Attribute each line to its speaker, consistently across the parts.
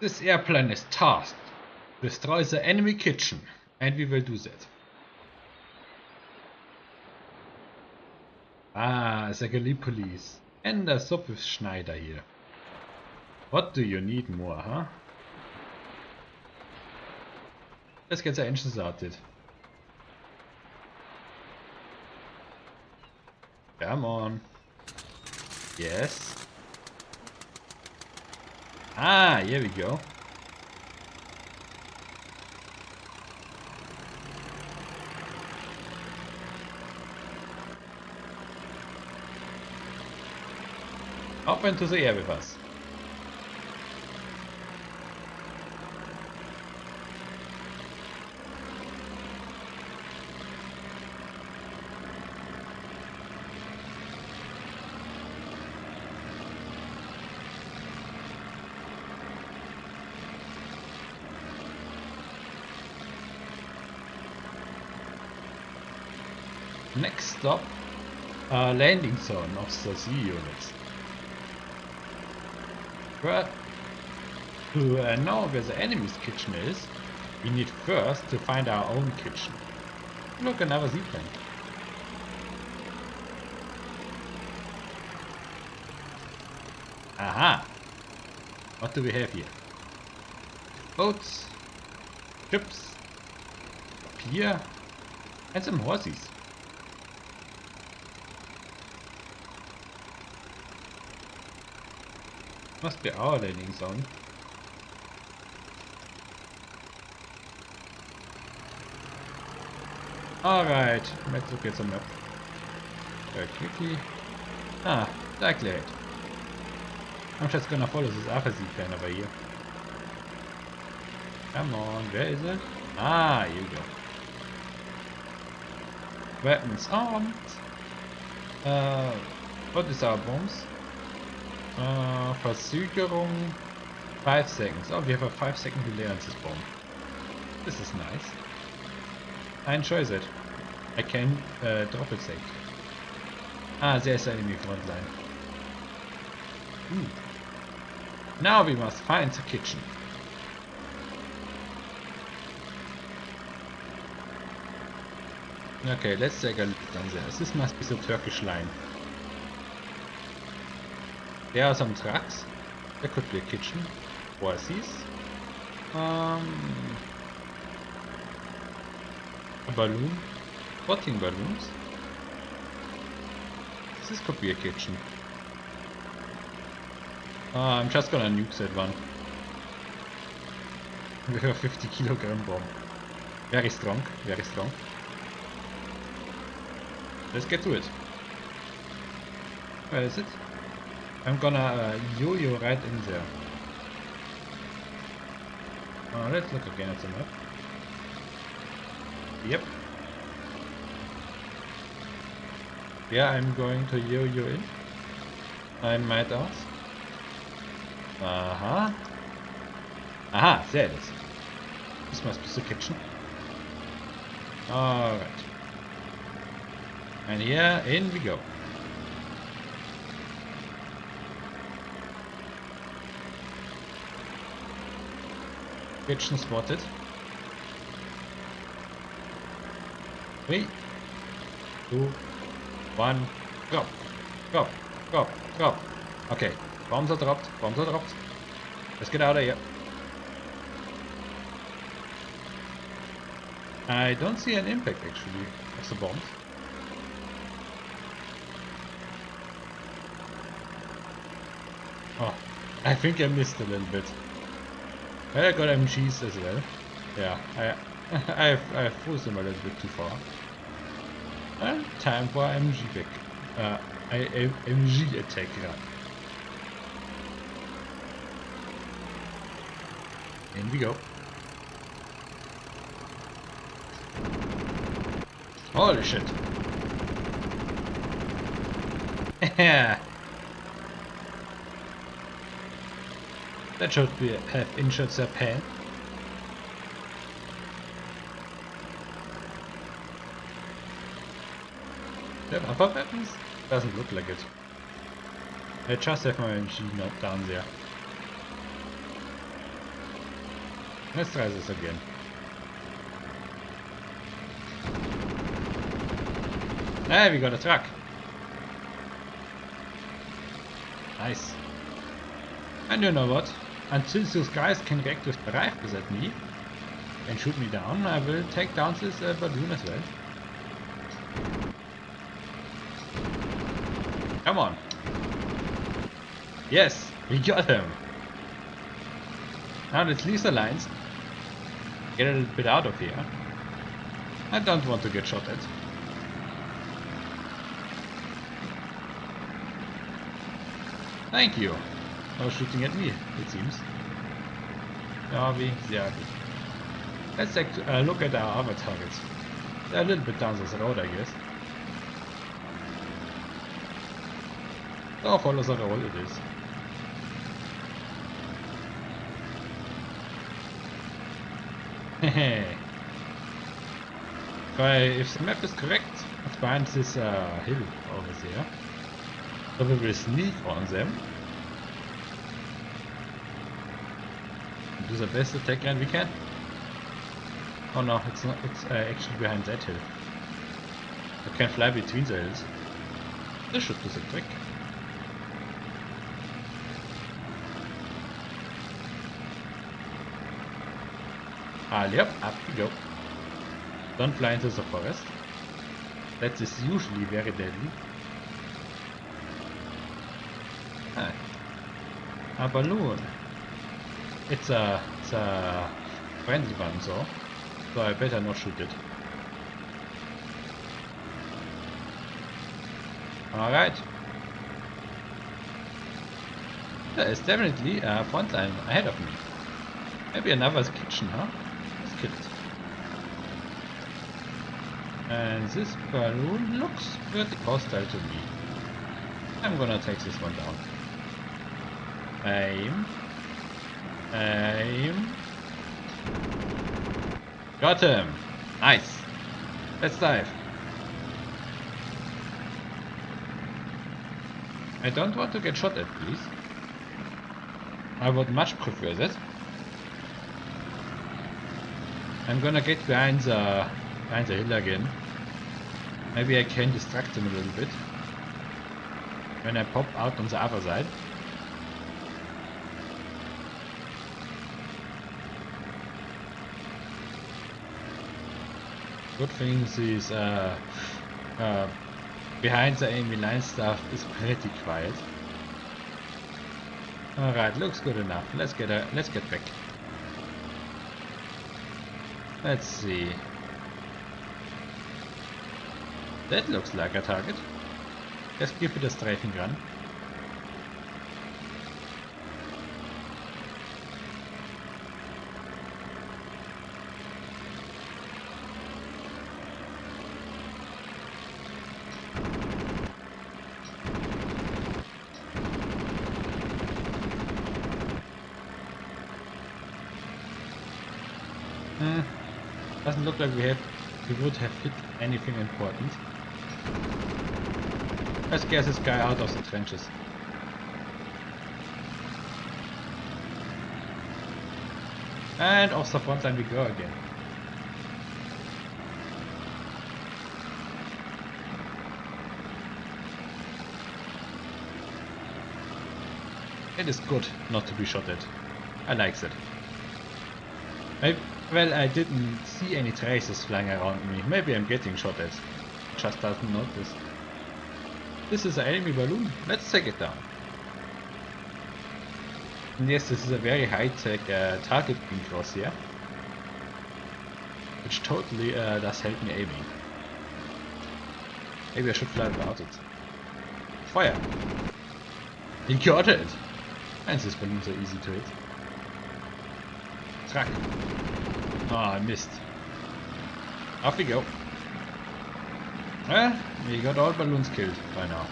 Speaker 1: This airplane is tasked. Destroy the enemy kitchen. And we will do that. Ah, the Gallipoli. And a sub with Schneider here. What do you need more, huh? Let's get the engine started. Come on. Yes. Ah, here we go. Up into the air with us. Next stop, uh, landing zone of the Z units. But to know where the enemy's kitchen is, we need first to find our own kitchen. Look, another Z-plane. Aha! What do we have here? Boats, ships, pier, and some horses. Must be our landing zone. Alright, let's look at the map. Very quickly. Ah, it. I'm just gonna follow this other plane over here. Come on, where is it? Ah, you go. Weapons armed. Uh, what is our bombs? Uh, Verzögerung 5 seconds. Oh, we have a 5 second delay on this bomb. This is nice. I enjoy that. I can uh, drop it safe. Ah, there's the enemy front line. Hmm. Now we must find the kitchen. Okay, let's take a look down there. This must be the Turkish line. There are some trucks. There could be a kitchen. Horses. Um, a balloon. Floating balloons. This could be a kitchen. Uh, I'm just gonna nuke that one. We have a 50 kilogram bomb. Very strong, very strong. Let's get to it. Where is it? I'm gonna uh, yo-yo right in there. Uh, let's look again at the map. Yep. Yeah, I'm going to yo-yo in. I might ask. Uh-huh. Aha, there it is. This must be the kitchen. Alright. And here, in we go. Kitchen spotted. Three, two, one, go, go, go, go. Okay, bombs are dropped, bombs are dropped. Let's get out of here. I don't see an impact actually of the bombs. Oh, I think I missed a little bit. I got MGs as well. Yeah, I I have I have forced them a little bit too far. And time for MG back. Uh, I, I, MG attack run. In we go. Holy shit. Yeah. That should be uh, have injured their pen. They have other weapons? Doesn't look like it. I just have my machine not down there. Let's try this again. Hey, we got a truck. Nice. And you know what? Until those guys can react with rifles at me and shoot me down, I will take down this uh, balloon as well. Come on. Yes, we got him. Now let's leave the lines. Get a little bit out of here. I don't want to get shot at. Thank you. Oh, shooting at me, it seems. We, yeah. Let's take a look at our other targets. They're a little bit down this road, I guess. Oh, follow the road it is. Hehe. if the map is correct, it finds this uh, hill over there. So we will sneak on them. Do the best attack and we can. Oh no, it's not. It's uh, actually behind that hill. I can fly between the hills. This should do the trick. Ah, yep, up we go. Don't fly into the forest. That is usually very deadly. Ah. A balloon. It's a, it's a friendly one, so. So I better not shoot it. Alright. There is definitely a front line ahead of me. Maybe another kitchen, huh? Let's kill it. And this balloon looks pretty hostile to me. I'm gonna take this one down. Aim. Aim. Got him! Nice! Let's dive. I don't want to get shot at, please. I would much prefer that. I'm gonna get behind the, behind the hill again. Maybe I can distract him a little bit. When I pop out on the other side. Good thing is uh, uh, behind the enemy line stuff is pretty quiet. Alright, looks good enough. Let's get a, let's get back. Let's see. That looks like a target. Let's give it a strafing gun. Uh, doesn't look like we have we would have hit anything important. Let's get this guy out of the trenches. And off the front line we go again. It is good not to be shot at. I like that. Maybe, well, I didn't see any traces flying around me. Maybe I'm getting shot at. Just doesn't notice. This is an enemy balloon. Let's take it down. And yes, this is a very high-tech uh, target beam crosshair. Which totally uh, does help me aiming. Maybe I should fly without it. Fire! He got it! And this balloons are easy to hit. Track. Oh, I missed. Off we go. Well, we got all balloons killed by now.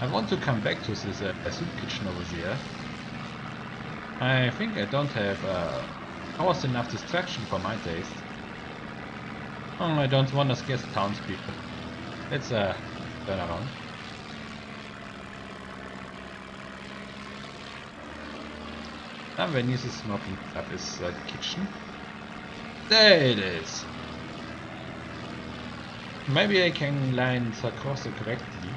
Speaker 1: I want to come back to this uh, soup kitchen over there. I think I don't have uh, almost enough distraction for my taste. Oh, I don't want to scare the townspeople. Let's uh, turn around. Somewhere near the smoking club is uh, the kitchen. There it is. Maybe I can line the Sarkozy correctly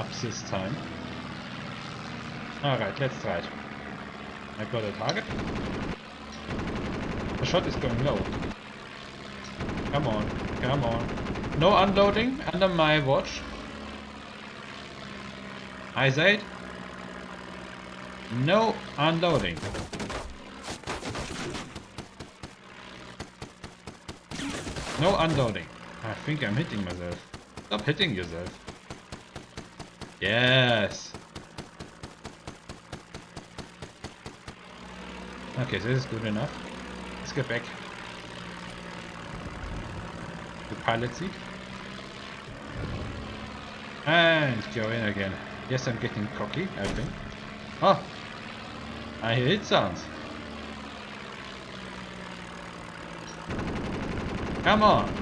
Speaker 1: up this time. Alright, let's try it. I got a target. The shot is going low. Come on, come on. No unloading under my watch. I said no unloading. No unloading. I think I'm hitting myself. Stop hitting yourself. Yes. Okay, this is good enough. Let's get back. The pilot seat. And go in again. Yes, I'm getting cocky, I think. Oh! I it sounds. Come on!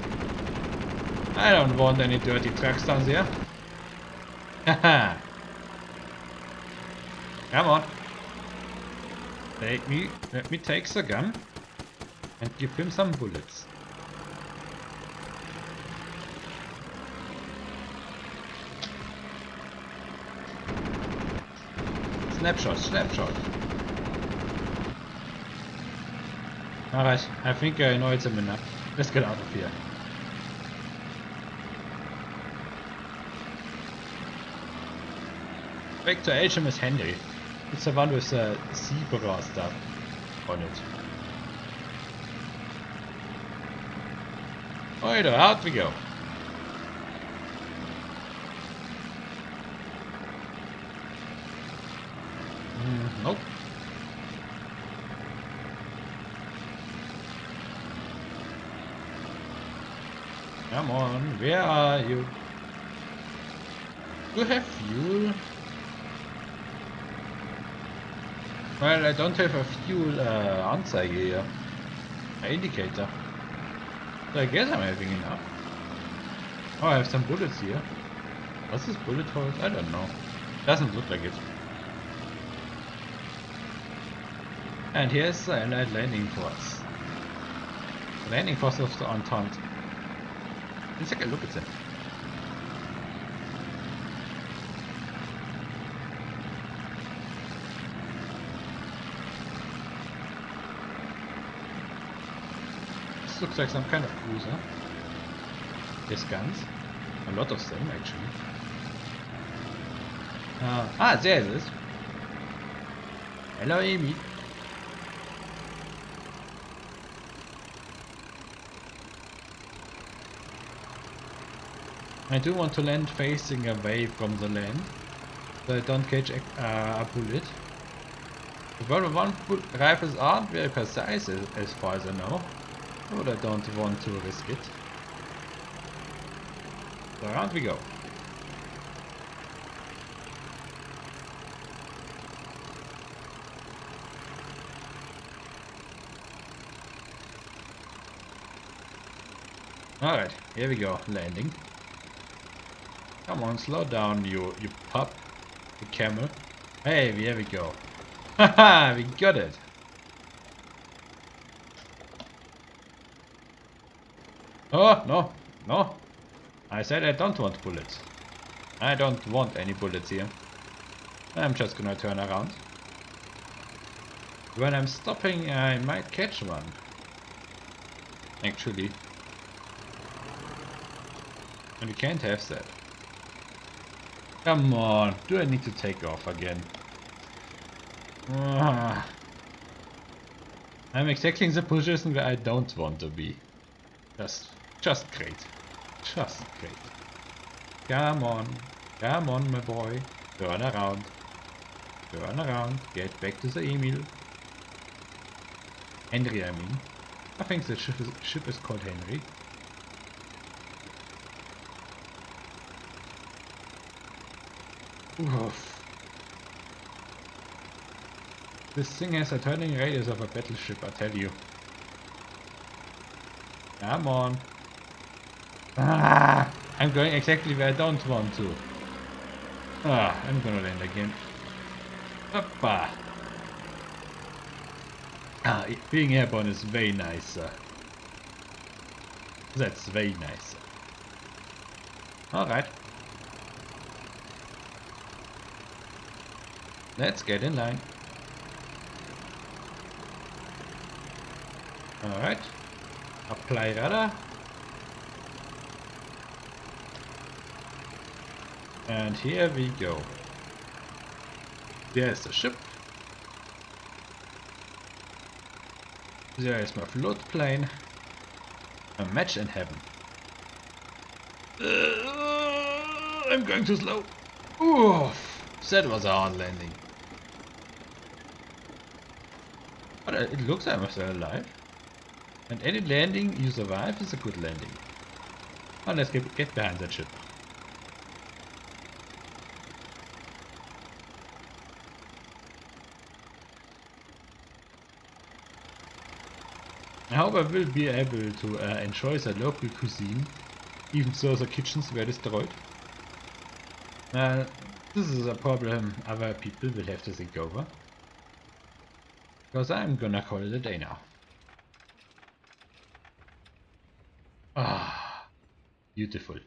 Speaker 1: I don't want any dirty trucks down there. Haha! Come on! Let me, let me take the gun and give him some bullets. Snapshot, snapshot. Alright, I think I know it's a enough. Let's get out of here. Back to HMS Henry. It's the one with the zebra stuff on it. Alright, out we go. Mm, nope. Come on, where are you? Do you have fuel? Well, I don't have a fuel uh, Anzeige here. Indicator. So I guess I'm having enough. Oh, I have some bullets here. What's this bullet holes? I don't know. Doesn't look like it. And here's the Allied landing force. Landing force of the Entente. Let's take a look at them. This looks like some kind of cruiser. There's guns. A lot of them actually. Uh, ah, there it is. Hello Amy. I do want to land facing away from the land, so I don't catch a, uh, a bullet. The World 1 rifles aren't very precise as, as far as I know, but I don't want to risk it. So around we go. Alright, here we go, landing. Come on, slow down, you you pup. The camel. Hey, here we go. Haha, we got it. Oh, no, no. I said I don't want bullets. I don't want any bullets here. I'm just gonna turn around. When I'm stopping, I might catch one. Actually. And you can't have that. Come on, do I need to take off again? Ah. I'm exactly in the position where I don't want to be. Just, just great. Just great. Come on, come on my boy. Turn around. Turn around, get back to the Emil. Henry I mean. I think the ship is, ship is called Henry. Oof. This thing has a turning radius of a battleship, I tell you. Come on. Ah, I'm going exactly where I don't want to. Ah, I'm gonna land again. Hoppa. Ah, being airborne is way nicer. That's way nicer. Alright. Let's get in line. Alright. Apply radar. And here we go. There's the ship. There is my float plane. A match in heaven. Uh, I'm going too slow. Oof, that was a hard landing. But it looks like I'm still alive. And any landing you survive is a good landing. Now let's get, get behind that ship. I hope I will be able to uh, enjoy the local cuisine, even though the kitchens were destroyed. Uh, this is a problem other people will have to think over. Because I'm gonna call it a day now. Ah, beautiful.